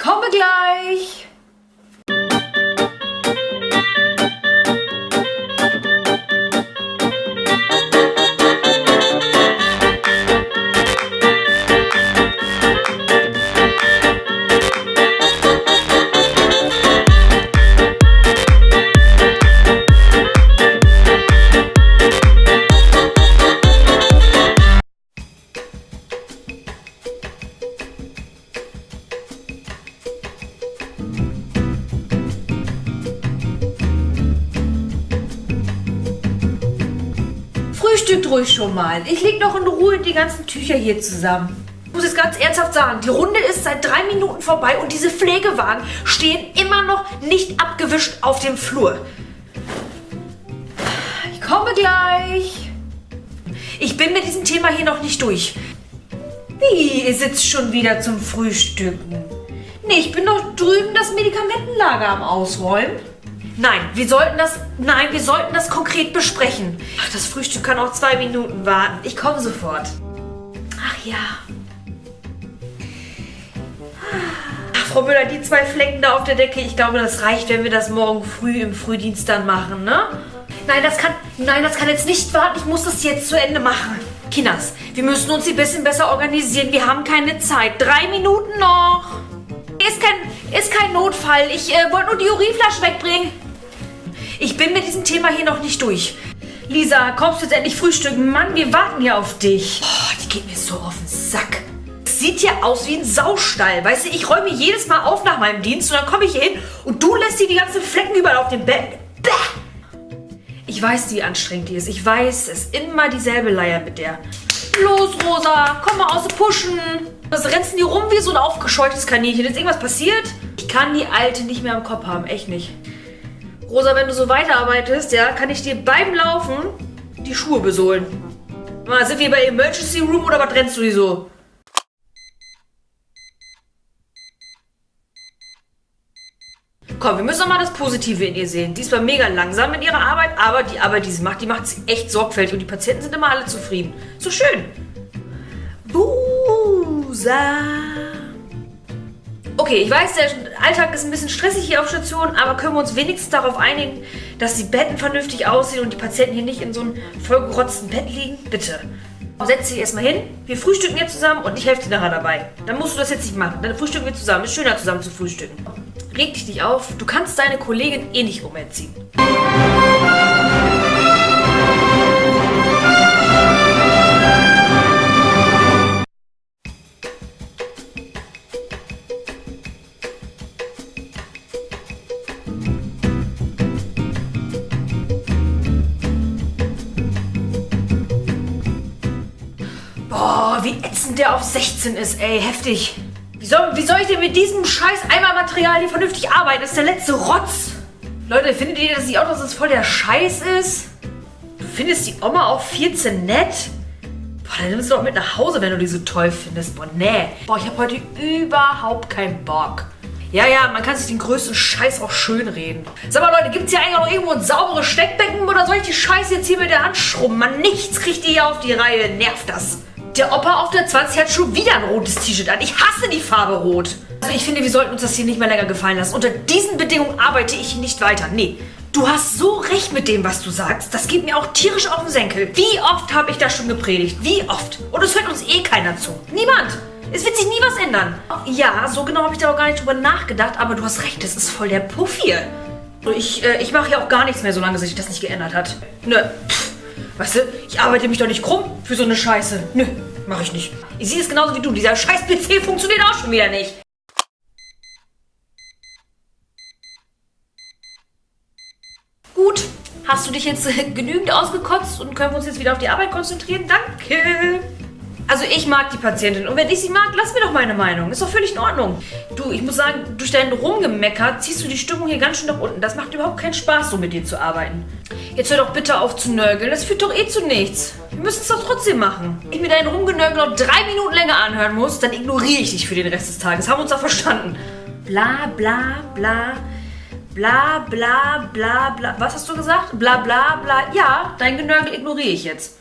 komme gleich. Frühstückt ruhig schon mal. Ich leg noch in Ruhe die ganzen Tücher hier zusammen. Ich muss jetzt ganz ernsthaft sagen, die Runde ist seit drei Minuten vorbei und diese Pflegewagen stehen immer noch nicht abgewischt auf dem Flur. Ich komme gleich. Ich bin mit diesem Thema hier noch nicht durch. Wie, ihr sitzt schon wieder zum Frühstücken? Nee, ich bin doch drüben das Medikamentenlager am Ausräumen. Nein, wir sollten das, nein, wir sollten das konkret besprechen. Ach, das Frühstück kann auch zwei Minuten warten. Ich komme sofort. Ach ja. Ach, Frau Müller, die zwei Flecken da auf der Decke, ich glaube, das reicht, wenn wir das morgen früh im Frühdienst dann machen, ne? Nein, das kann, nein, das kann jetzt nicht warten. Ich muss das jetzt zu Ende machen. Kinders, wir müssen uns ein bisschen besser organisieren. Wir haben keine Zeit. Drei Minuten noch. Ist kein, ist kein Notfall. Ich äh, wollte nur die Urinflasche wegbringen. Ich bin mit diesem Thema hier noch nicht durch. Lisa, kommst du jetzt endlich frühstücken? Mann, wir warten hier auf dich. Boah, die geht mir so auf den Sack. Sieht ja aus wie ein Saustall. Weißt du, ich räume jedes Mal auf nach meinem Dienst und dann komme ich hier hin und du lässt dir die ganzen Flecken überall auf dem Bett. Bäh! Ich weiß, wie anstrengend die ist. Ich weiß, es ist immer dieselbe Leier mit der. Los, Rosa, komm mal aus dem Pushen. Was rennst denn die rum wie so ein aufgescheuchtes Kaninchen? Ist irgendwas passiert? Ich kann die Alte nicht mehr im Kopf haben, echt nicht. Rosa, wenn du so weiterarbeitest, ja, kann ich dir beim Laufen die Schuhe besohlen. Mal, sind wir bei Emergency Room oder was rennst du die so? Komm, wir müssen doch mal das Positive in ihr sehen. Die ist zwar mega langsam in ihrer Arbeit, aber die Arbeit, die sie macht, die macht sie echt sorgfältig und die Patienten sind immer alle zufrieden. So schön. Busa. Okay, ich weiß, der Alltag ist ein bisschen stressig hier auf Station, aber können wir uns wenigstens darauf einigen, dass die Betten vernünftig aussehen und die Patienten hier nicht in so einem vollgerotzten Bett liegen? Bitte. Setz dich erstmal hin, wir frühstücken jetzt zusammen und ich helfe dir nachher dabei. Dann musst du das jetzt nicht machen. Dann frühstücken wir zusammen. Ist schöner zusammen zu frühstücken. Reg dich nicht auf, du kannst deine Kollegin eh nicht umerziehen. Wie ätzend der auf 16 ist, ey. Heftig. Wie soll, wie soll ich denn mit diesem scheiß Eimermaterial hier vernünftig arbeiten? Das ist der letzte Rotz. Leute, findet ihr das nicht auch, dass das voll der Scheiß ist? Du findest die Oma auf 14 nett? Boah, dann nimmst du doch mit nach Hause, wenn du die so toll findest. Boah, nee. Boah, ich habe heute überhaupt keinen Bock. Ja, ja, man kann sich den größten Scheiß auch schön reden. Sag mal, Leute, gibt's hier eigentlich noch irgendwo ein sauberes Steckbecken oder soll ich die Scheiße jetzt hier mit der Hand schrubben? Man, nichts kriegt ihr hier auf die Reihe. Nervt das. Der Opa auf der 20 hat schon wieder ein rotes T-Shirt an. Ich hasse die Farbe rot. Also ich finde, wir sollten uns das hier nicht mehr länger gefallen lassen. Unter diesen Bedingungen arbeite ich nicht weiter. Nee, du hast so recht mit dem, was du sagst. Das geht mir auch tierisch auf den Senkel. Wie oft habe ich das schon gepredigt? Wie oft? Und es hört uns eh keiner zu. Niemand. Es wird sich nie was ändern. Ja, so genau habe ich da auch gar nicht drüber nachgedacht, aber du hast recht, das ist voll der Puff hier. Ich, äh, ich mache ja auch gar nichts mehr, solange sich das nicht geändert hat. Nö, weißt du, ich arbeite mich doch nicht krumm für so eine Scheiße. Nö, mache ich nicht. Ich sehe es genauso wie du, dieser scheiß PC funktioniert auch schon wieder nicht. Gut, hast du dich jetzt äh, genügend ausgekotzt und können wir uns jetzt wieder auf die Arbeit konzentrieren? Danke. Also ich mag die Patientin und wenn ich sie mag, lass mir doch meine Meinung. Ist doch völlig in Ordnung. Du, ich muss sagen, durch dein Rumgemecker ziehst du die Stimmung hier ganz schön nach unten. Das macht überhaupt keinen Spaß, so mit dir zu arbeiten. Jetzt hör doch bitte auf zu nörgeln. Das führt doch eh zu nichts. Wir müssen es doch trotzdem machen. Wenn ich mir deinen Rumgenörgel noch drei Minuten länger anhören muss, dann ignoriere ich dich für den Rest des Tages. Haben wir uns doch verstanden. Bla bla bla. Bla bla bla bla. Was hast du gesagt? Bla bla bla. Ja, dein Genörgel ignoriere ich jetzt.